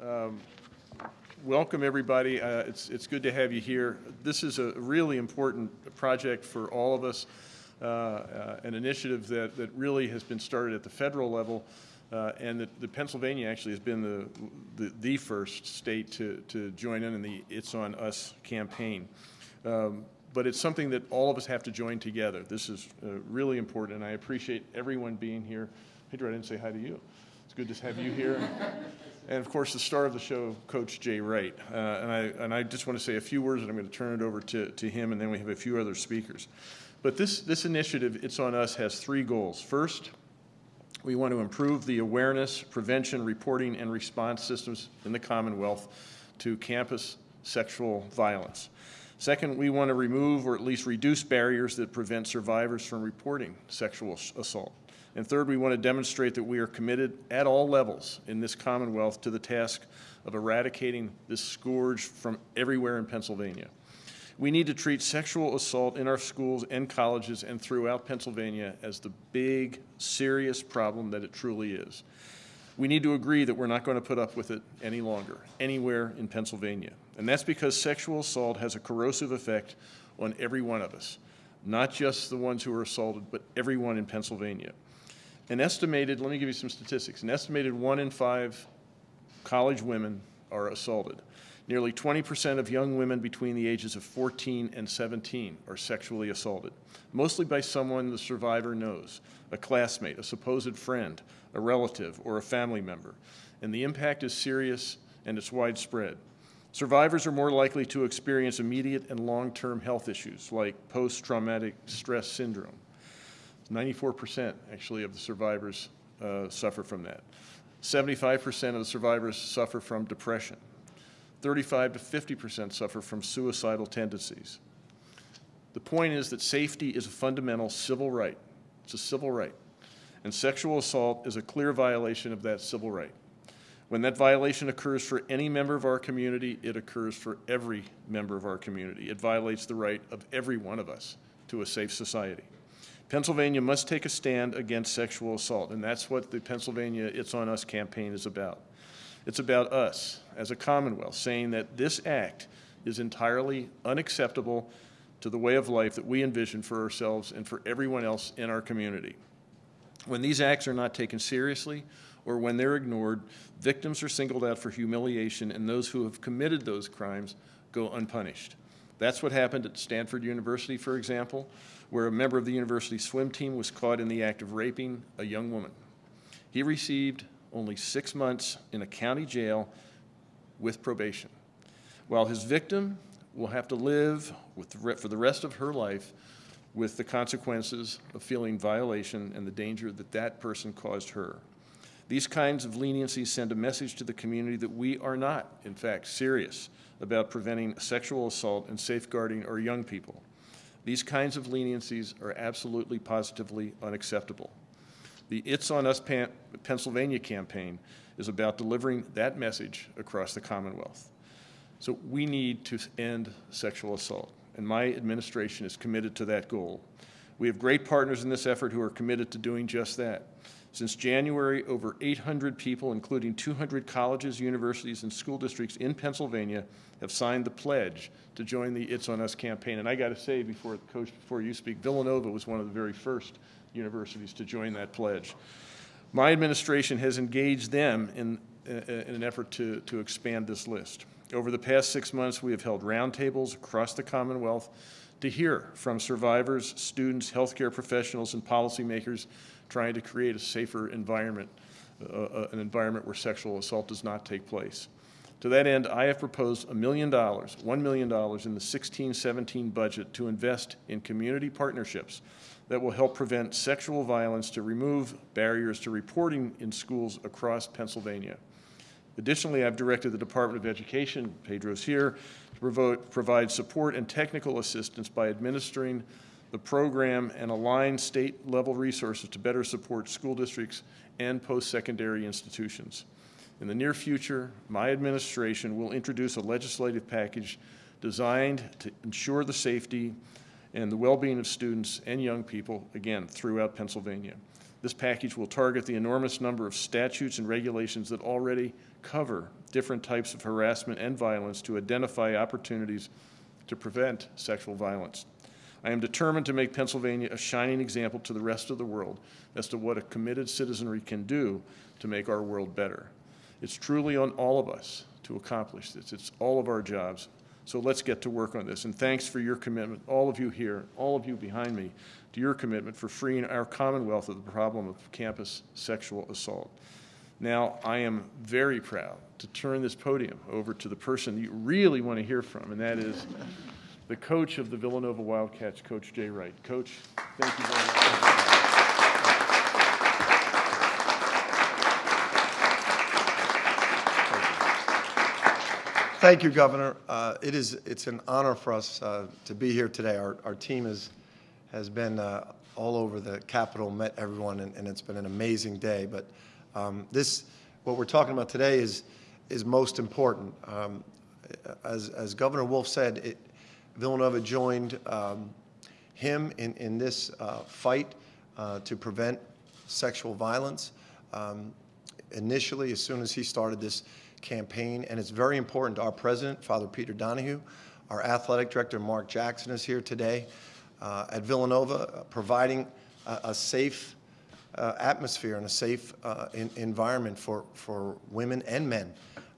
Um, Welcome, everybody. Uh, It's, it's good to have you here. This is a really important project for all of us, uh, uh, an initiative that, that really has been started at the federal level, uh, and that Pennsylvania actually has been the, the, the first state to, to join in in the It's On Us campaign. Um, But it's something that all of us have to join together. This is uh, really important, and I appreciate everyone being here. Pedro, I didn't say hi to you. It's good to have you here. And of course, the star of the show, Coach Jay Wright. Uh, and, I, and I just want to say a few words, and I'm going to turn it over to, to him, and then we have a few other speakers. But this, this initiative, It's On Us, has three goals. First, we want to improve the awareness, prevention, reporting, and response systems in the Commonwealth to campus sexual violence. Second, we want to remove or at least reduce barriers that prevent survivors from reporting sexual assault. And third, we want to demonstrate that we are committed at all levels in this Commonwealth to the task of eradicating this scourge from everywhere in Pennsylvania. We need to treat sexual assault in our schools and colleges and throughout Pennsylvania as the big, serious problem that it truly is. We need to agree that we're not going to put up with it any longer, anywhere in Pennsylvania. And that's because sexual assault has a corrosive effect on every one of us, not just the ones who are assaulted, but everyone in Pennsylvania. An estimated, let me give you some statistics, an estimated one in five college women are assaulted. Nearly 20% of young women between the ages of 14 and 17 are sexually assaulted, mostly by someone the survivor knows, a classmate, a supposed friend, a relative, or a family member. And the impact is serious and it's widespread. Survivors are more likely to experience immediate and long-term health issues like post-traumatic stress syndrome, 94% actually of the survivors uh, suffer from that. 75% of the survivors suffer from depression. 35 to 50% suffer from suicidal tendencies. The point is that safety is a fundamental civil right. It's a civil right. And sexual assault is a clear violation of that civil right. When that violation occurs for any member of our community, it occurs for every member of our community. It violates the right of every one of us to a safe society. Pennsylvania must take a stand against sexual assault, and that's what the Pennsylvania It's On Us campaign is about. It's about us as a Commonwealth saying that this act is entirely unacceptable to the way of life that we envision for ourselves and for everyone else in our community. When these acts are not taken seriously or when they're ignored, victims are singled out for humiliation and those who have committed those crimes go unpunished. That's what happened at Stanford University, for example, where a member of the university swim team was caught in the act of raping a young woman. He received only six months in a county jail with probation, while his victim will have to live the for the rest of her life with the consequences of feeling violation and the danger that that person caused her. These kinds of leniencies send a message to the community that we are not, in fact, serious about preventing sexual assault and safeguarding our young people. These kinds of leniencies are absolutely positively unacceptable. The It's On Us Pan Pennsylvania campaign is about delivering that message across the Commonwealth. So we need to end sexual assault, and my administration is committed to that goal. We have great partners in this effort who are committed to doing just that. Since January, over 800 people, including 200 colleges, universities, and school districts in Pennsylvania, have signed the pledge to join the It's On Us campaign. And I got to say, before Coach, before you speak, Villanova was one of the very first universities to join that pledge. My administration has engaged them in, uh, in an effort to, to expand this list. Over the past six months, we have held roundtables across the Commonwealth to hear from survivors, students, healthcare professionals, and policymakers trying to create a safer environment, uh, uh, an environment where sexual assault does not take place. To that end, I have proposed a million dollars, $1 million in the 16-17 budget to invest in community partnerships that will help prevent sexual violence to remove barriers to reporting in schools across Pennsylvania. Additionally, I've directed the Department of Education, Pedro's here, to provide support and technical assistance by administering the program and align state-level resources to better support school districts and post-secondary institutions. In the near future, my administration will introduce a legislative package designed to ensure the safety and the well-being of students and young people, again, throughout Pennsylvania. This package will target the enormous number of statutes and regulations that already cover different types of harassment and violence to identify opportunities to prevent sexual violence. I am determined to make Pennsylvania a shining example to the rest of the world as to what a committed citizenry can do to make our world better. It's truly on all of us to accomplish this. It's all of our jobs. So let's get to work on this. And thanks for your commitment, all of you here, all of you behind me, to your commitment for freeing our Commonwealth of the problem of campus sexual assault. Now, I am very proud to turn this podium over to the person you really want to hear from, and that is the coach of the Villanova Wildcats, Coach Jay Wright. Coach, thank you very much. Thank you, Governor. Uh, It is, it's an honor for us uh, to be here today. Our, our team is, has been uh, all over the Capitol, met everyone, and, and it's been an amazing day. But um, this, what we're talking about today is, is most important. Um, As, as Governor Wolf said, it, Villanova joined um, him in, in this uh, fight uh, to prevent sexual violence. Um, initially, as soon as he started this campaign, and it's very important to our president, Father Peter Donohue. Our athletic director, Mark Jackson, is here today uh, at Villanova, uh, providing a, a safe uh, atmosphere and a safe uh, in, environment for, for women and men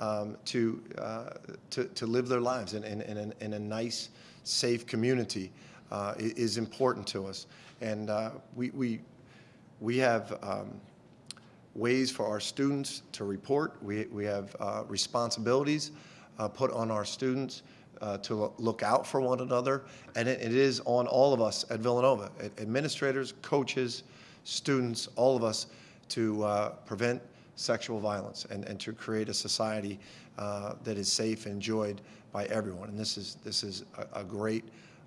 um, to, uh, to, to live their lives in, in, in, a, in a nice, safe community uh, is important to us. And uh, we, we, we have um, ways for our students to report. We, we have uh, responsibilities uh, put on our students uh, to look out for one another, and it, it is on all of us at Villanova, ad- administrators, coaches, students, all of us, to uh, prevent sexual violence and, and to create a society uh, that is safe and enjoyed by everyone. And this is, this is a, a great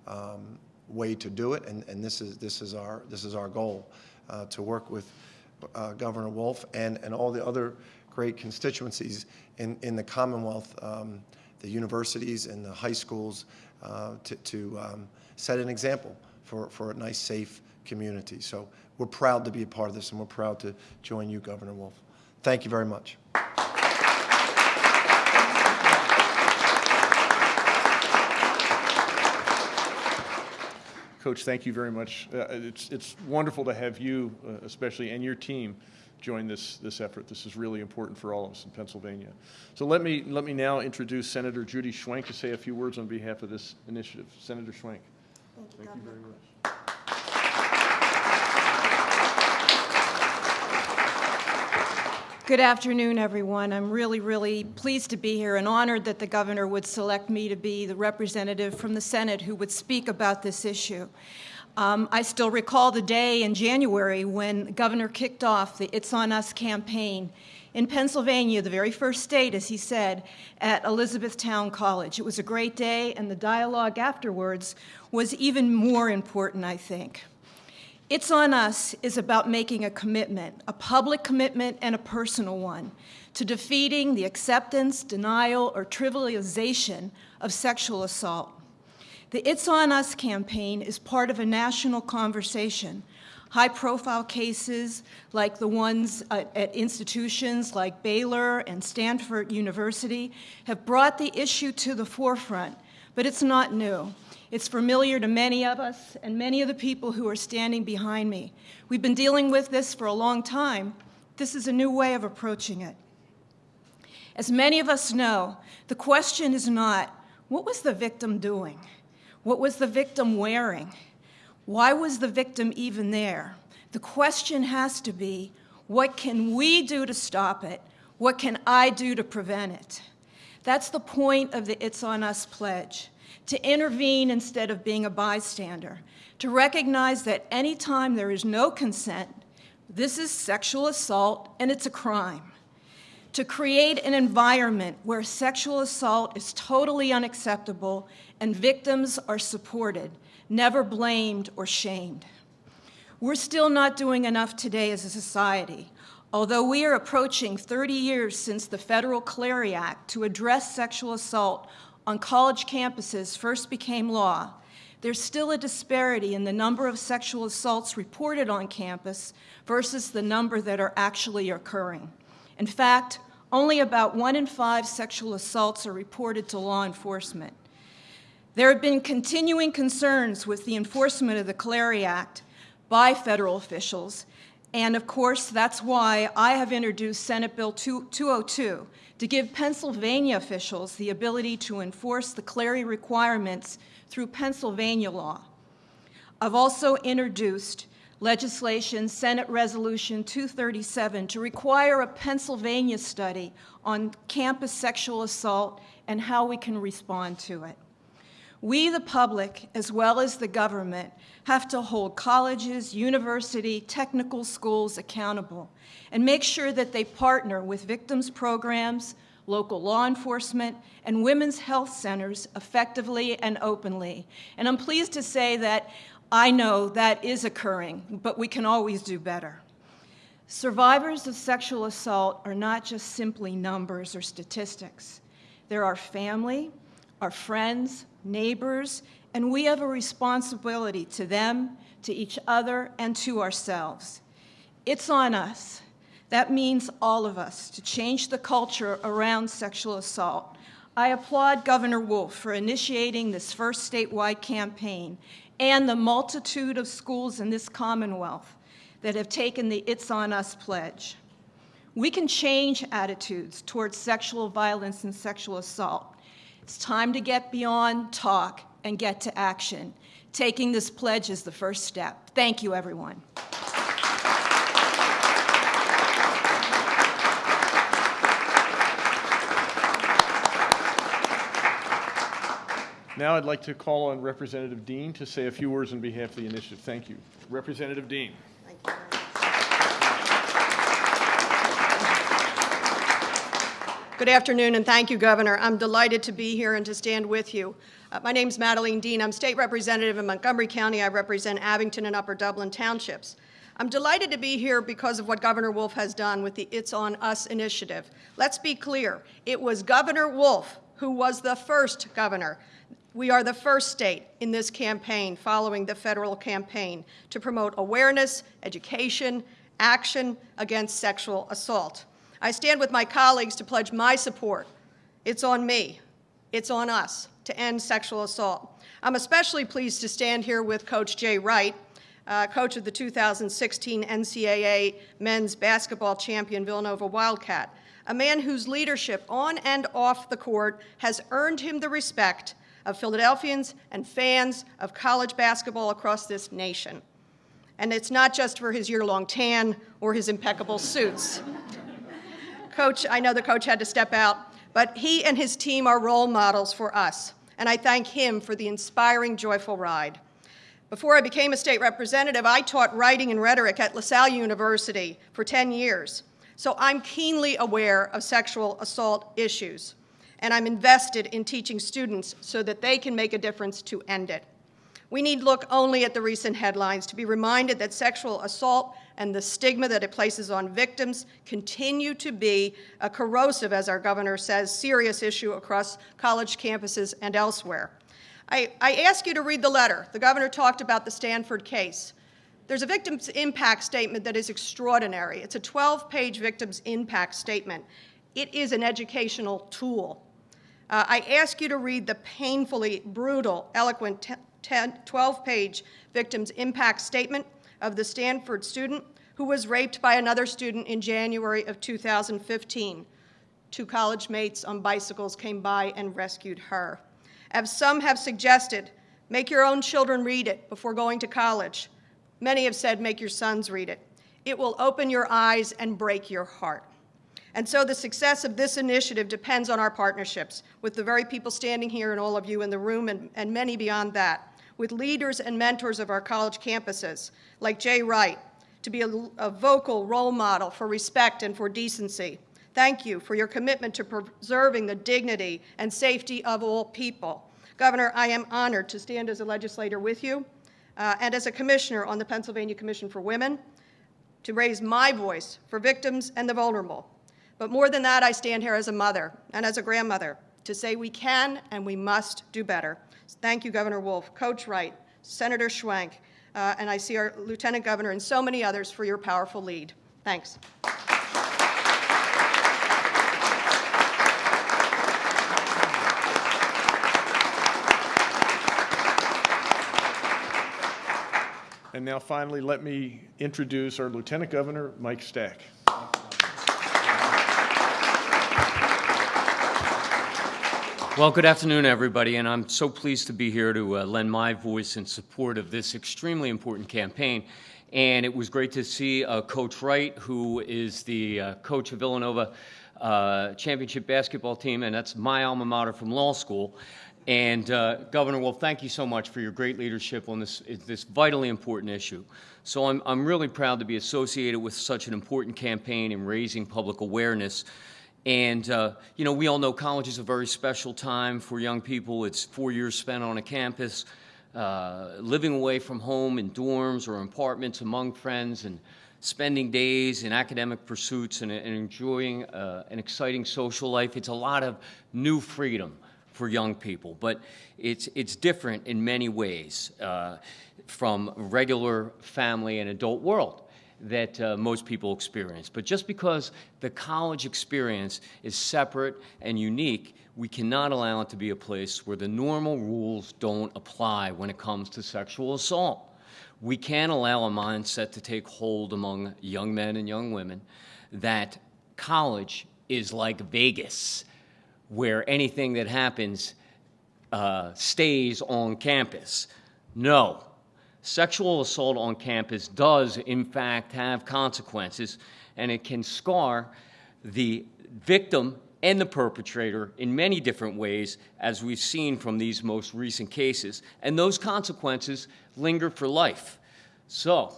um, way to do it, and, and this is, this is our, this is our goal, uh, to work with uh, Governor Wolf and, and all the other great constituencies in, in the Commonwealth, um, the universities and the high schools, uh, to, to um, set an example for, for a nice, safe community. So we're proud to be a part of this, and we're proud to join you, Governor Wolf. Thank you very much. Coach, thank you very much. Uh, It's, it's wonderful to have you, uh, especially, and your team join this, this effort. This is really important for all of us in Pennsylvania. So let me, let me now introduce Senator Judy Schwank to say a few words on behalf of this initiative. Senator Schwank. Thank you very much. Good afternoon, everyone. I'm really, really pleased to be here and honored that the governor would select me to be the representative from the Senate who would speak about this issue. Um, I still recall the day in January when the governor kicked off the It's On Us campaign in Pennsylvania, the very first state, as he said, at Elizabethtown College. It was a great day, and the dialogue afterwards was even more important, I think. It's on Us is about making a commitment, a public commitment and a personal one, to defeating the acceptance, denial, or trivialization of sexual assault. The It's On Us campaign is part of a national conversation. High-profile cases like the ones at, at institutions like Baylor and Stanford University have brought the issue to the forefront, but it's not new. It's familiar to many of us and many of the people who are standing behind me. We've been dealing with this for a long time. This is a new way of approaching it. As many of us know, the question is not, what was the victim doing? What was the victim wearing? Why was the victim even there? The question has to be, what can we do to stop it? What can I do to prevent it? That's the point of the It's On Us pledge to intervene instead of being a bystander, to recognize that anytime there is no consent, this is sexual assault and it's a crime. To create an environment where sexual assault is totally unacceptable and victims are supported, never blamed or shamed. We're still not doing enough today as a society. Although we are approaching 30 years since the Federal Clery Act to address sexual assault on college campuses first became law, there's still a disparity in the number of sexual assaults reported on campus versus the number that are actually occurring. In fact, only about one in five sexual assaults are reported to law enforcement. There have been continuing concerns with the enforcement of the Clery Act by federal officials, and of course, that's why I have introduced Senate Bill 202 to give Pennsylvania officials the ability to enforce the Clery requirements through Pennsylvania law. I've also introduced legislation, Senate Resolution 237, to require a Pennsylvania study on campus sexual assault and how we can respond to it. We, the public, as well as the government, have to hold colleges, university, technical schools accountable and make sure that they partner with victims programs, local law enforcement, and women's health centers effectively and openly. And I'm pleased to say that I know that is occurring, but we can always do better. Survivors of sexual assault are not just simply numbers or statistics. They're our family, our friends, neighbors, and we have a responsibility to them, to each other, and to ourselves. It's on us. That means all of us to change the culture around sexual assault. I applaud Governor Wolf for initiating this first statewide campaign and the multitude of schools in this Commonwealth that have taken the It's On Us pledge. We can change attitudes towards sexual violence and sexual assault. It's time to get beyond talk and get to action. Taking this pledge is the first step. Thank you, everyone. Now I'd like to call on Representative Dean to say a few words on behalf of the initiative. Thank you. Representative Dean. Good afternoon, and thank you, Governor. I'm delighted to be here and to stand with you. Uh, my name is Madeleine Dean. I'm state representative in Montgomery County. I represent Abington and Upper Dublin Townships. I'm delighted to be here because of what Governor Wolf has done with the It's On Us initiative. Let's be clear. It was Governor Wolf who was the first governor we are the first state in this campaign following the federal campaign to promote awareness, education, action against sexual assault. I stand with my colleagues to pledge my support. It's on me. It's on us to end sexual assault. I'm especially pleased to stand here with Coach Jay Wright, uh, coach of the 2016 NCAA men's basketball champion Villanova Wildcat, a man whose leadership on and off the court has earned him the respect of Philadelphians and fans of college basketball across this nation. And it's not just for his year long tan or his impeccable suits. Coach, I know the coach had to step out, but he and his team are role models for us, and I thank him for the inspiring, joyful ride. Before I became a state representative, I taught writing and rhetoric at La Salle University for 10 years, so I'm keenly aware of sexual assault issues and I'm invested in teaching students so that they can make a difference to end it. We need look only at the recent headlines to be reminded that sexual assault and the stigma that it places on victims continue to be a corrosive, as our governor says, serious issue across college campuses and elsewhere. I, I ask you to read the letter. The governor talked about the Stanford case. There's a victim's impact statement that is extraordinary. It's a 12 page victim's impact statement. It is an educational tool. Uh, I ask you to read the painfully brutal, eloquent 12 page victim's impact statement of the Stanford student who was raped by another student in January of 2015. Two college mates on bicycles came by and rescued her. As some have suggested, make your own children read it before going to college. Many have said, make your sons read it. It will open your eyes and break your heart. And so the success of this initiative depends on our partnerships with the very people standing here and all of you in the room and, and many beyond that, with leaders and mentors of our college campuses, like Jay Wright, to be a, a vocal role model for respect and for decency. Thank you for your commitment to preserving the dignity and safety of all people. Governor, I am honored to stand as a legislator with you uh, and as a commissioner on the Pennsylvania Commission for Women to raise my voice for victims and the vulnerable. But more than that, I stand here as a mother and as a grandmother to say we can and we must do better. Thank you, Governor Wolf, Coach Wright, Senator Schwank, uh, and I see our Lieutenant Governor and so many others for your powerful lead. Thanks. And now finally, let me introduce our Lieutenant Governor, Mike Stack. Well, good afternoon, everybody, and I'm so pleased to be here to uh, lend my voice in support of this extremely important campaign. And it was great to see uh, Coach Wright, who is the uh, coach of Villanova uh, championship basketball team, and that's my alma mater from law school. And uh, Governor Wolf, thank you so much for your great leadership on this this vitally important issue. So I'm I'm really proud to be associated with such an important campaign in raising public awareness. And, uh, you know, we all know college is a very special time for young people. It's four years spent on a campus, uh, living away from home in dorms or apartments among friends, and spending days in academic pursuits and, and enjoying uh, an exciting social life. It's a lot of new freedom for young people, but it's, it's different in many ways uh, from regular family and adult world that uh, most people experience. But just because the college experience is separate and unique, we cannot allow it to be a place where the normal rules don't apply when it comes to sexual assault. We can't allow a mindset to take hold among young men and young women that college is like Vegas, where anything that happens uh, stays on campus. No, sexual assault on campus does, in fact, have consequences, and it can scar the victim and the perpetrator in many different ways, as we've seen from these most recent cases. And those consequences linger for life. So,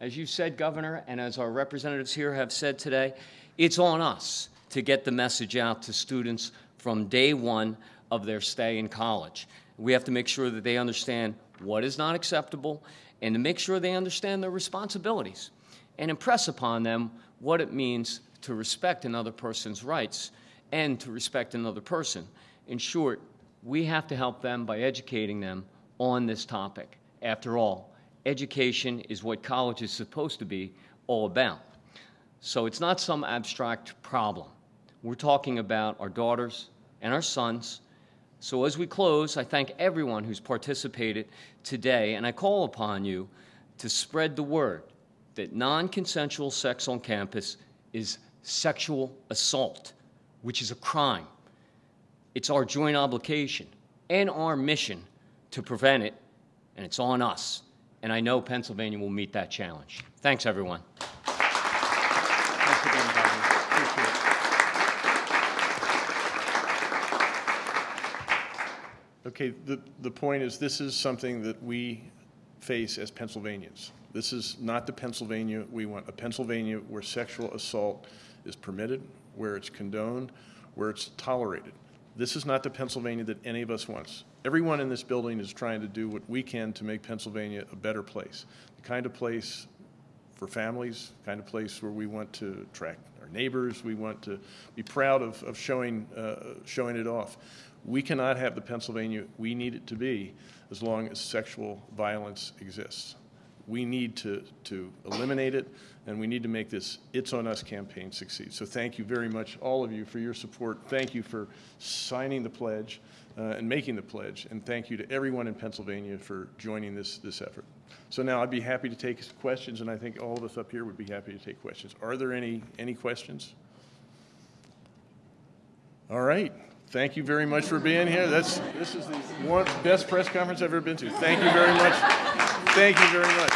as you said, Governor, and as our representatives here have said today, it's on us to get the message out to students from day one of their stay in college. We have to make sure that they understand what is not acceptable and to make sure they understand their responsibilities and impress upon them what it means to respect another person's rights and to respect another person. In short, we have to help them by educating them on this topic. After all, education is what college is supposed to be all about. So it's not some abstract problem. We're talking about our daughters and our sons. So as we close, I thank everyone who's participated today, and I call upon you to spread the word that non consensual sex on campus is sexual assault, which is a crime. It's our joint obligation and our mission to prevent it, and it's on us. And I know Pennsylvania will meet that challenge. Thanks, everyone. Thanks again, Governor. Appreciate it. Okay, the, the point is, this is something that we face as Pennsylvanians. This is not the Pennsylvania we want, a Pennsylvania where sexual assault is permitted, where it's condoned, where it's tolerated. This is not the Pennsylvania that any of us wants. Everyone in this building is trying to do what we can to make Pennsylvania a better place, the kind of place for families, kind of place where we want to attract our neighbors, we want to be proud of, of showing, uh, showing it off. We cannot have the Pennsylvania we need it to be as long as sexual violence exists. We need to, to eliminate it, and we need to make this It's On Us campaign succeed. So thank you very much, all of you, for your support. Thank you for signing the pledge uh, and making the pledge, and thank you to everyone in Pennsylvania for joining this, this effort. So now I'd be happy to take questions, and I think all of us up here would be happy to take questions. Are there any, any questions? All right. Thank you very much for being here. That's, this is the one, best press conference I've ever been to. Thank you very much. Thank you very much.